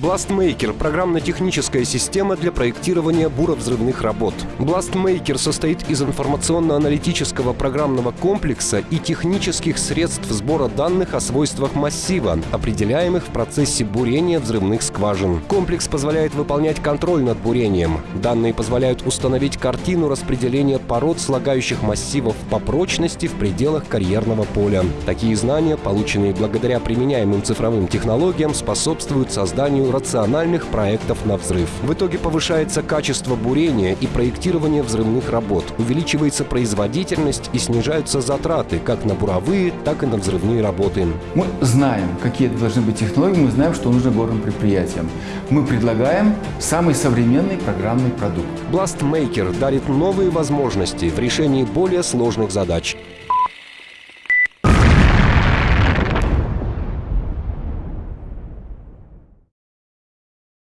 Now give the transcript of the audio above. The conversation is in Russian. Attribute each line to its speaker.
Speaker 1: BlastMaker – программно-техническая система для проектирования буровзрывных работ. BlastMaker состоит из информационно-аналитического программного комплекса и технических средств сбора данных о свойствах массива, определяемых в процессе бурения взрывных скважин. Комплекс позволяет выполнять контроль над бурением. Данные позволяют установить картину распределения пород слагающих массивов по прочности в пределах карьерного поля. Такие знания, полученные благодаря применяемым цифровым технологиям, способствуют созданию рациональных проектов на взрыв. В итоге повышается качество бурения и проектирования взрывных работ, увеличивается производительность и снижаются затраты как на буровые, так и на взрывные работы.
Speaker 2: Мы знаем, какие должны быть технологии, мы знаем, что нужно горным предприятиям. Мы предлагаем самый современный программный продукт.
Speaker 1: BlastMaker дарит новые возможности в решении более сложных задач.